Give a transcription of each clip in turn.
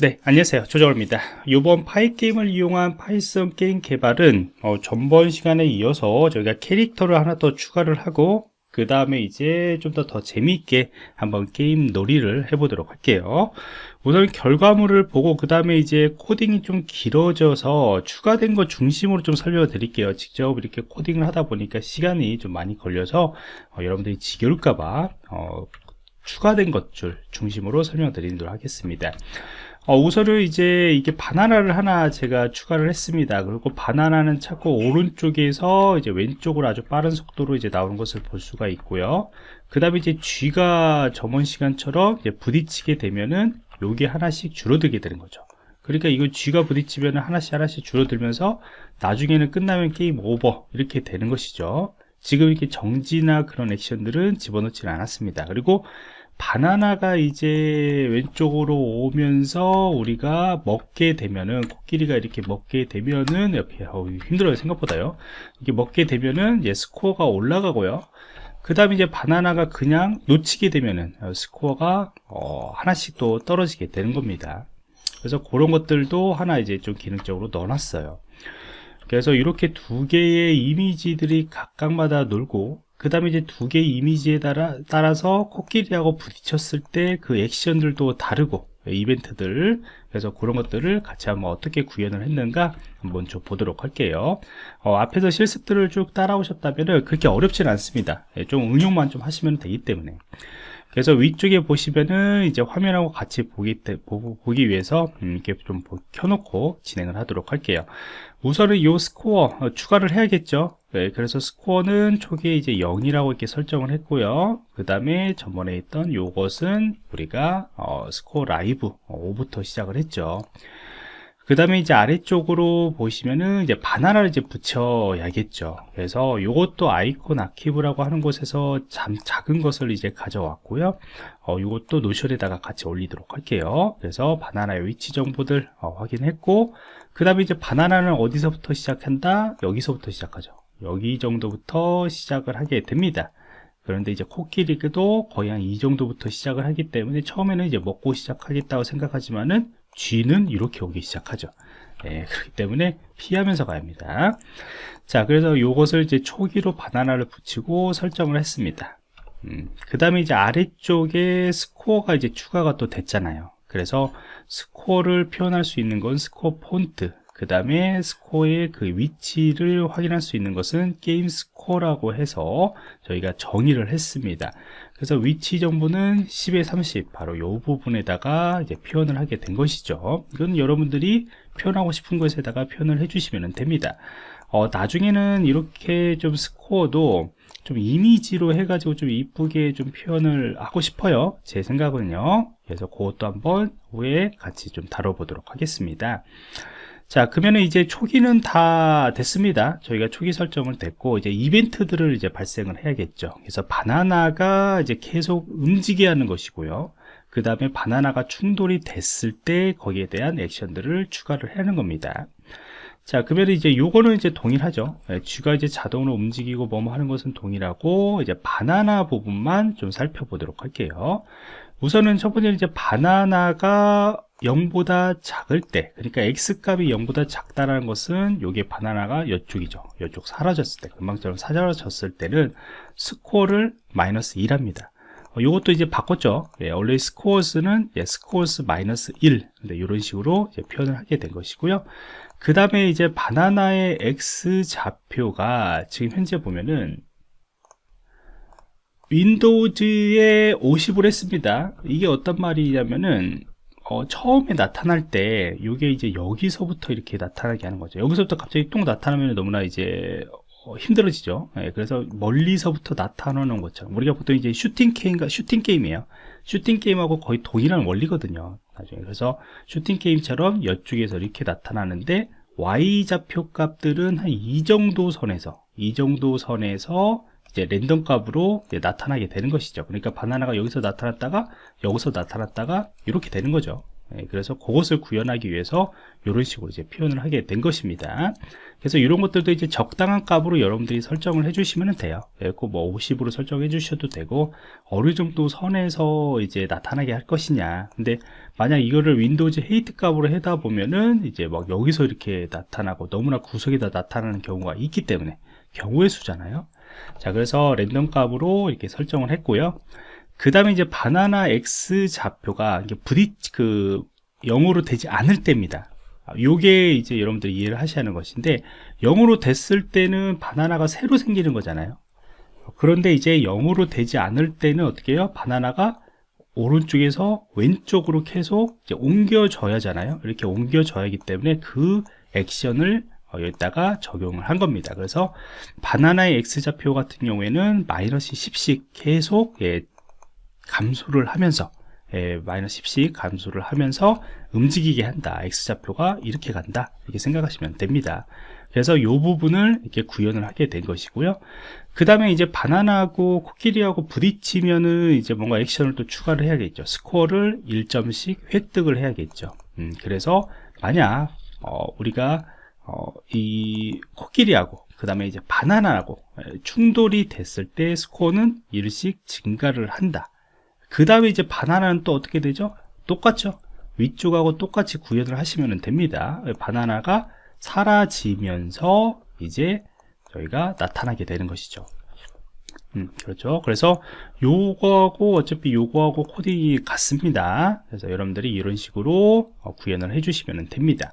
네 안녕하세요. 조정호입니다. 이번 Pygame을 이용한 파이썬 게임 개발은 어, 전번 시간에 이어서 저희가 캐릭터를 하나 더 추가를 하고 그 다음에 이제 좀 더 더 재미있게 한번 게임 놀이를 해보도록 할게요. 우선 결과물을 보고 그 다음에 이제 코딩이 좀 길어져서 추가된 것 중심으로 좀 설명을 드릴게요. 직접 이렇게 코딩을 하다 보니까 시간이 좀 많이 걸려서 어, 여러분들이 지겨울까봐 어, 추가된 것들 중심으로 설명 드리도록 하겠습니다 어, 우선은 이제 이게 바나나를 하나 제가 추가를 했습니다. 그리고 바나나는 자꾸 오른쪽에서 이제 왼쪽으로 아주 빠른 속도로 이제 나오는 것을 볼 수가 있고요. 그 다음에 이제 쥐가 저번 시간처럼 이제 부딪히게 되면은 요게 하나씩 줄어들게 되는 거죠. 그러니까 이거 쥐가 부딪히면 하나씩 하나씩 줄어들면서 나중에는 끝나면 게임 오버 이렇게 되는 것이죠. 지금 이렇게 정지나 그런 액션들은 집어넣지는 않았습니다. 그리고 바나나가 이제 왼쪽으로 오면서 우리가 먹게 되면은 코끼리가 이렇게 먹게 되면은 옆에 어, 힘들어요 생각보다요. 이게 먹게 되면은 예, 스코어가 올라가고요. 그 다음에 이제 바나나가 그냥 놓치게 되면은 어, 스코어가 어, 하나씩 또 떨어지게 되는 겁니다. 그래서 그런 것들도 하나 이제 좀 기능적으로 넣어놨어요. 그래서 이렇게 두 개의 이미지들이 각각마다 놀고 그 다음에 이제 두 개의 이미지에 따라, 따라서 코끼리하고 부딪혔을 때 그 액션들도 다르고 이벤트들. 그래서 그런 것들을 같이 한번 어떻게 구현을 했는가 한번 좀 보도록 할게요. 어, 앞에서 실습들을 쭉 따라오셨다면 그렇게 어렵지는 않습니다. 예, 좀 응용만 좀 하시면 되기 때문에. 그래서 위쪽에 보시면은 이제 화면하고 같이 보기, 보기 위해서 음, 이렇게 좀 켜놓고 진행을 하도록 할게요. 우선은 이 스코어 어, 추가를 해야겠죠 네, 그래서 스코어는 초기에 이제 0이라고 이렇게 설정을 했고요. 그 다음에 전번에 있던 요것은 우리가 어, 스코어 라이브 5부터 어, 시작을 했죠. 그 다음에 이제 아래쪽으로 보시면은 이제 바나나를 이제 붙여야겠죠. 그래서 이것도 아이콘 아키브라고 하는 곳에서 잠, 작은 것을 이제 가져왔고요. 어, 이것도 노션에다가 같이 올리도록 할게요. 그래서 바나나의 위치 정보들 어, 확인했고 그 다음에 이제 바나나는 어디서부터 시작한다? 여기서부터 시작하죠 여기 정도부터 시작을 하게 됩니다 그런데 이제 코끼리도 거의 한 이 정도부터 시작을 하기 때문에 처음에는 이제 먹고 시작하겠다고 생각하지만은 G는 이렇게 오기 시작하죠. 네, 그렇기 때문에 피하면서 가야 합니다. 자, 그래서 이것을 이제 초기로 바나나를 붙이고 설정을 했습니다. 음, 그 다음에 이제 아래쪽에 스코어가 이제 추가가 또 됐잖아요. 그래서 스코어를 표현할 수 있는 건 score font, 그 다음에 스코어의 그 위치를 확인할 수 있는 것은 game score라고 해서 저희가 정의를 했습니다. 그래서 위치 정보는 10에 30 바로 이 부분에다가 이제 표현을 하게 된 것이죠. 이건 여러분들이 표현하고 싶은 것에다가 표현을 해주시면 됩니다. 어, 나중에는 이렇게 좀 스코어도 좀 이미지로 해가지고 좀 이쁘게 좀 표현을 하고 싶어요. 제 생각은요. 그래서 그것도 한번 후에 같이 좀 다뤄보도록 하겠습니다 자 그러면 이제 초기는 다 됐습니다. 저희가 초기 설정을 됐고 이제 이벤트들을 이제 발생을 해야겠죠. 그래서 바나나가 이제 계속 움직여야 하는 것이고요. 그 다음에 바나나가 충돌이 됐을 때 거기에 대한 액션들을 추가를 하는 겁니다. 자 그러면 이제 요거는 이제 동일하죠. 쥐가 네, 이제 자동으로 움직이고 뭐뭐 하는 것은 동일하고 이제 바나나 부분만 좀 살펴보도록 할게요. 우선은 첫 번째는 이제 바나나가 0보다 작을 때 그러니까 x값이 0보다 작다라는 것은 요게 바나나가 이쪽이죠. 이쪽 사라졌을 때 금방처럼 사라졌을 때는 스코어를 마이너스 1합니다. 어, 요것도 이제 바꿨죠. 예, 원래 스코어스는 예, 스코어스 마이너스 1 네, 이런 식으로 표현을 하게 된 것이고요. 그 다음에 이제 바나나의 x 좌표가 지금 현재 보면은 윈도우즈에 50을 했습니다. 이게 어떤 말이냐면은 어, 처음에 나타날 때 이게 이제 여기서부터 이렇게 나타나게 하는 거죠. 여기서부터 갑자기 똥 나타나면 너무나 이제 어, 힘들어지죠. 예, 그래서 멀리서부터 나타나는 것처럼. 우리가 보통 이제 슈팅 게임과 슈팅 게임이에요. 슈팅 게임하고 거의 동일한 원리거든요 나중에. 그래서 슈팅 게임처럼 이쪽에서 이렇게 나타나는데 y 좌표 값들은 한 이 정도 선에서 이 정도 선에서 이제 랜덤 값으로 이제 나타나게 되는 것이죠 그러니까 바나나가 여기서 나타났다가 여기서 나타났다가 이렇게 되는 거죠 예, 그래서 그것을 구현하기 위해서 이런 식으로 이제 표현을 하게 된 것입니다. 그래서 이런 것들도 이제 적당한 값으로 여러분들이 설정을 해주시면 돼요. 뭐 50으로 설정해 주셔도 되고 어느 정도 선에서 이제 나타나게 할 것이냐. 근데 만약 이거를 windows height 값으로 하다 보면은 이제 막 여기서 이렇게 나타나고 너무나 구석에다 나타나는 경우가 있기 때문에 경우의 수잖아요. 자, 그래서 랜덤 값으로 이렇게 설정을 했고요. 그 다음에 이제 바나나 X 좌표가 부딪, 그, 0으로 되지 않을 때입니다. 요게 이제 여러분들이 이해를 하셔야 하는 것인데 0으로 됐을 때는 바나나가 새로 생기는 거잖아요 그런데 이제 0으로 되지 않을 때는 어떻게 해요? 바나나가 오른쪽에서 왼쪽으로 계속 옮겨져야 하잖아요 이렇게 옮겨져야 하기 때문에 그 액션을 어, 여기다가 적용을 한 겁니다. 그래서 바나나의 X좌표 같은 경우에는 마이너스 10씩 계속 예, 감소를 하면서 예, 마이너스 10씩 감소를 하면서 움직이게 한다. X좌표가 이렇게 간다. 이렇게 생각하시면 됩니다. 그래서 이 부분을 이렇게 구현을 하게 된 것이고요. 그 다음에 이제 바나나하고 코끼리하고 부딪히면은 이제 뭔가 액션을 또 추가를 해야겠죠. 스코어를 1점씩 획득을 해야겠죠. 음, 그래서 만약 어, 우리가 어, 이 코끼리하고 그 다음에 이제 바나나하고 충돌이 됐을 때 스코어는 1씩 증가를 한다 그 다음에 이제 바나나는 또 어떻게 되죠? 똑같죠? 위쪽하고 똑같이 구현을 하시면 됩니다. 바나나가 사라지면서 이제 저희가 나타나게 되는 것이죠. 음, 그렇죠. 그래서 요거하고 어차피 요거하고 코딩이 같습니다. 그래서 여러분들이 이런 식으로 어, 구현을 해주시면 됩니다.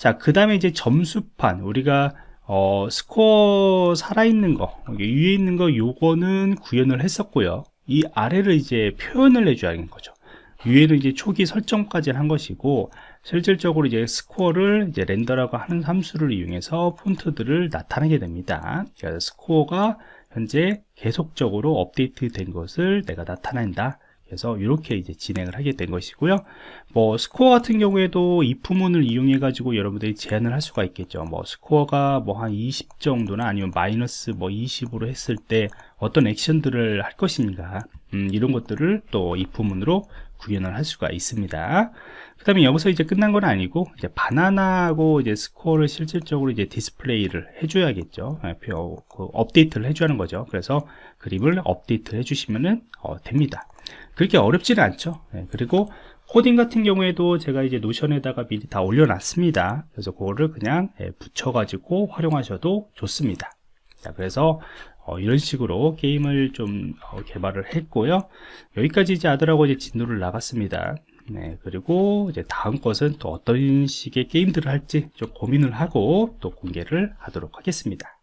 자, 그 다음에 이제 점수판 우리가 어, 스코어 살아있는 거 위에 있는 거 요거는 구현을 했었고요. 이 아래를 이제 표현을 해줘야 하는 거죠. 위에는 이제 초기 설정까지 한 것이고 실질적으로 이제 스코어를 이제 렌더라고 하는 함수를 이용해서 폰트들을 나타내게 됩니다. 그래서 스코어가 현재 계속적으로 업데이트 된 것을 내가 나타낸다. 그래서 이렇게 이제 진행을 하게 된 것이고요. 뭐 스코어 같은 경우에도 if문을 이용해 가지고 여러분들이 제한을 할 수가 있겠죠. 뭐 스코어가 뭐 한 20 정도나 아니면 마이너스 뭐 20으로 했을 때 어떤 액션들을 할 것인가 음, 이런 것들을 또 if문으로 구현을 할 수가 있습니다. 그 다음에 여기서 이제 끝난 건 아니고 이제 바나나하고 이제 스코어를 실질적으로 이제 디스플레이를 해줘야겠죠. 네, 그 업데이트를 하는 거죠. 그래서 그림을 업데이트 해주시면 어, 됩니다. 그렇게 어렵지는 않죠. 네, 그리고 코딩 같은 경우에도 제가 이제 노션에다가 미리 다 올려놨습니다. 그래서 그거를 그냥 예, 붙여가지고 활용하셔도 좋습니다. 자, 그래서 어, 이런 식으로 게임을 좀 어, 개발을 했고요. 여기까지 이제 아들하고 이제 진도를 나갔습니다. 네, 그리고 이제 다음 것은 또 어떤 식의 게임들을 할지 좀 고민을 하고 또 공개를 하도록 하겠습니다.